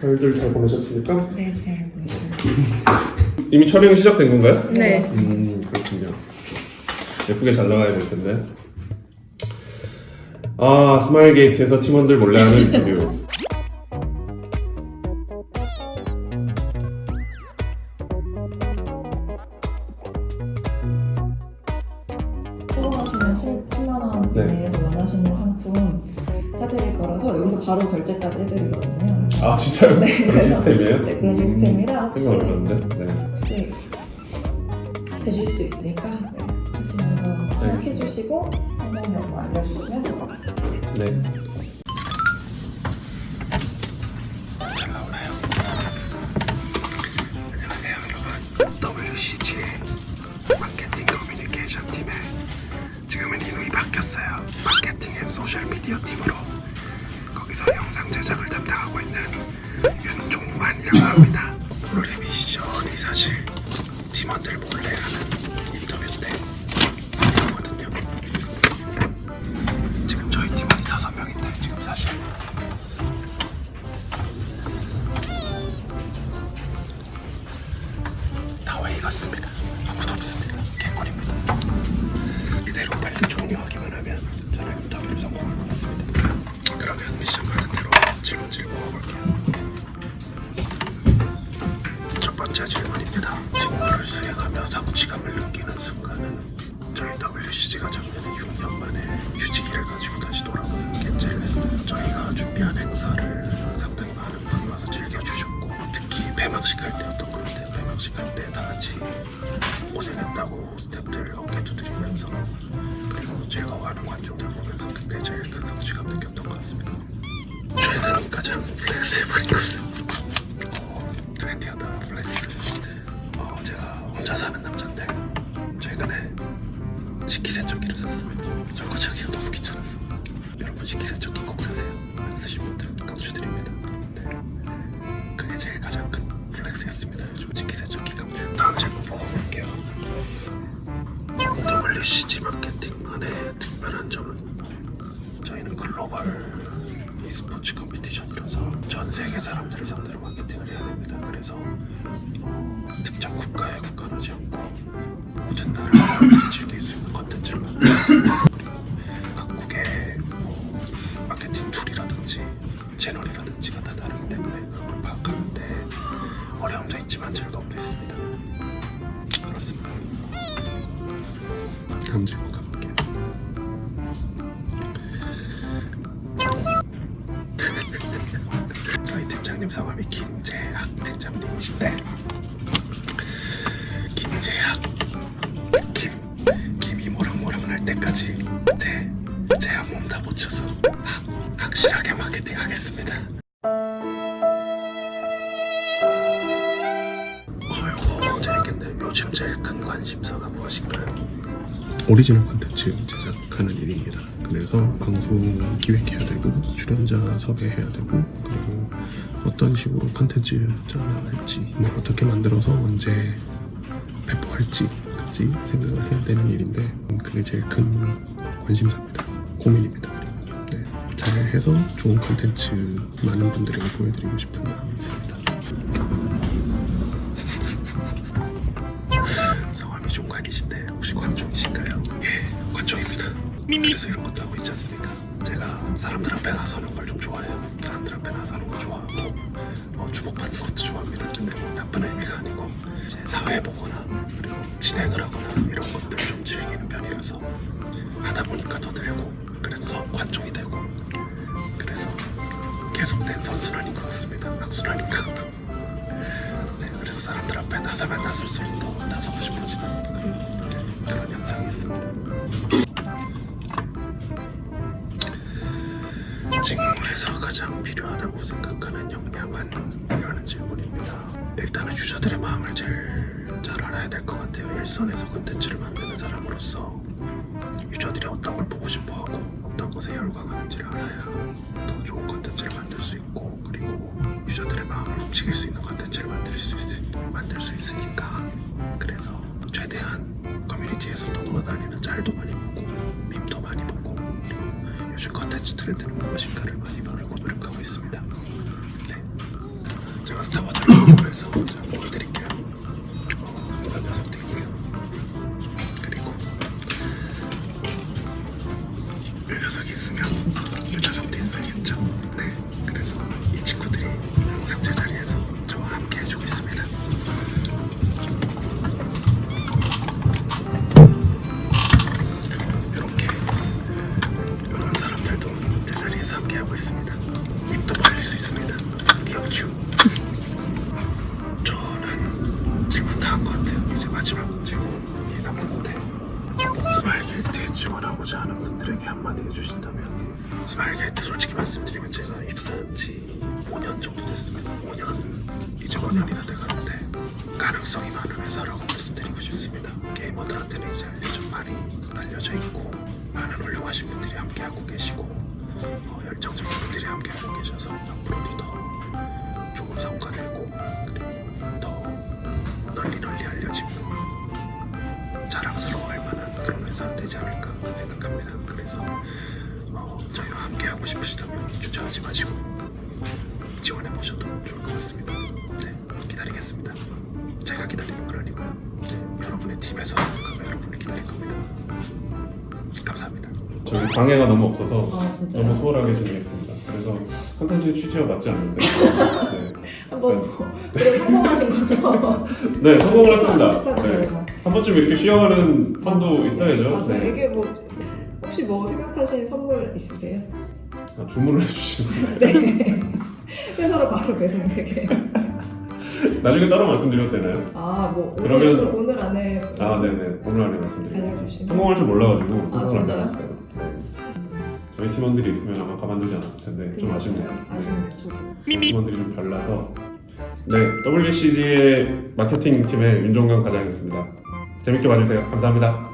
설들 잘 보내셨습니까? 네, 잘 보냈습니다. 이미 촬영이 시작된 건가요? 네. 음 그렇군요. 예쁘게 잘 나가야 될 텐데. 아 스마일 게이트에서 팀원들 몰래 하는 인터뷰. 초보하시면 10만 원 네. 사드릴 거라서 여기서 바로 결제까지 해드리거든요. 아 진짜요? 네, 그런 그래서- 시스템이에요? 네, 그런 음, 시스템이라 혹시- 생각 못했는데. 네. 혹시 되실 수도 있으니까 네, 하시면서 알겠습니다. 해주시고 한번 알려주시면 될 것 같습니다. 네. 잘 나오나요? 안녕하세요 여러분 WCG의 마케팅 커뮤니케이션 팀에 지금은 이름이 바뀌었어요 Marketing and Social Media 팀으로 거기서 영상 제작을 담당하고 있는 윤종관이라고 합니다 오늘의 미션이 사실 팀원들 몰래 하는 인터뷰인데 이거거든요 지금 저희 팀원이 다섯 명인데 지금 사실 다 회의 같습니다. 아무도 없습니다. 개꿀입니다. 이대로 빨리 종료하기만 하면 저는 인터뷰를 성공할 것 같습니다. 미션 받은 대로 질문지를 모아볼게요. 첫 번째 질문입니다. 직무를 수행하며 성취감을 느끼는 순간은 저희 WCG가 작년에 6년 만에 휴직기를 가지고 다시 돌아오는 게 제일 했어요. 저희가 준비한 행사를 상당히 많은 분이 와서 즐겨주셨고 특히 폐막식 할 때였던 것 같아요. 폐막식 할 때 다 같이 고생했다고 스태프들 어깨 두드리면서 그리고 즐거워하는 관중들 보면서 그때 제일 큰 성취감 느꼈던 것 같습니다. 최근 가장 flex해버 e스포츠 competition이라서 전 세계 사람들을 상대로 마케팅을 해야 됩니다. 그래서 어, 특정 국가에 국한하지 않고 모든 나라 사람들이 즐길 수 있는 컨텐츠를 만들고 그리고 각국의 뭐 마케팅 tool이라든지 채널이라든지가 다 다르기 때문에 그걸 파악하는데 어려움도 있지만 즐거움도 있습니 팀장님 성함이 김재학 팀장님이신데 김재학 김 김이 모락모락 날 때까지 제 제 한 몸 다 바쳐서 확, 확실하게 마케팅 하겠습니다. 아이고 재밌겠네. 요즘 제일 큰 관심사가 무엇인가요? 오리지널 콘텐츠 제작하는 일입니다. 그래서 방송 기획해야 되고 출연자 섭외해야 되고 그리고 어떤 식으로 콘텐츠 짜나갈지 뭐 어떻게 만들어서 언제 배포할지 까지 생각을 해야 되는 일인데 그게 제일 큰 관심사입니다. 고민입니다. 네, 잘해서 좋은 콘텐츠 많은 분들에게 보여드리고 싶은 마음이 있습니다. 성함이 종관이신데 혹시 관종이신가요? 예, 관종입니다. 그래서 이런 것도 하고 있지 않습니까? 제가 사람들 앞에 나서는 걸 좀 좋아해요. 앞에 나서는 거 좋아하고 어, 주목받는 것도 좋아합니다. 근데 뭐 나쁜 의미가 아니고 제 사회 보거나 그리고 진행을 하거나 이런 것들을 좀 즐기는 편이라서 하다 보니까 더 늘고 그래서 관종이 되고 그래서 계속된 선순환인 것 같습니다. 악순환인가? 네, 그래서 사람들 앞에 나서면 나설수록 더 나서고 싶어지는 그런, 그런 현상이 있습니다. 직무에서 가장 필요하다고 생각하는 역량은? 이라는 질문입니다. 일단은 유저들의 마음을 제일 잘 알아야 될 것 같아요. 일선에서 콘텐츠를 만드는 사람으로서 유저들이 어떤 걸 보고 싶어하고 어떤 것에 열광하는지를 알아야 더 좋은 콘텐츠를 만들 수 있고 그리고 유저들의 마음을 훔치길 수 있는 콘텐츠를 만들 수, 있, 만들 수 있으니까 그래서 최대한 커뮤니티에서 더 돌아다니는 짤도 많이 보고 요즘 컨텐츠 트렌드는 무엇인가를 많이 바르고 노력하고 있습니다. 네. 제가 스타워즈를 공부해서 보여드릴게요. 어, 이런 녀석도 있고요. 그리고 이 녀석이 있으면 이 녀석도 있어야겠죠. 네. 그래서 이 친구들 지원하고자 하는 분들에게 한마디 해주신다면 스마일 게이트 솔직히 말씀드리면 제가 입사한 지 5년 정도 됐습니다. 5년 이제 5년이 다 돼가는데 가능성이 많은 회사라고 말씀드리고 싶습니다. 게이머들한테는 이제 좀 많이 알려져 있고 많은 훌륭하신 분들이 함께하고 계시고 어, 열정적인 분들이 함께하고 계셔서 앞으로도 더 좋은 성과 내고 하지 마시고 지원해 보셔도 좋을 것 같습니다. 네, 기다리겠습니다. 제가 기다리는 건 아니고요. 네, 여러분의 팀에서 여러분을 기다릴 겁니다. 감사합니다. 저희 방해가 너무 없어서 아? 너무 수월하게 진행했습니다. 그래서 컨텐츠 취지와 맞지 않는데 네, 한번 뭐 그래 성공하신 거죠? 네 성공을 했습니다. 네. 축하드려요. 한 번쯤 이렇게 쉬어가는 판도 있어야죠. 맞아요. 네. 이게 뭐 혹시 뭐 생각하신 선물 있으세요? 아, 주문을 해주시면 네. 회사로 바로 배송되게. 나중에 따로 말씀드려도 되나요? 아 뭐 오늘 그러면- 오늘 안에 아 네네 오늘 안에 말씀드릴게요. 성공할 줄 몰라가지고 아, 진짜요? 네. 저희 팀원들이 있으면 아마 가만두지 않았을 텐데 좀 아쉽네요. 아쉽네요. 저도. 네. 팀원들이 좀 별나서 네 WCG의 마케팅 팀의 윤종강 과장이었습니다. 재밌게 봐주세요. 감사합니다.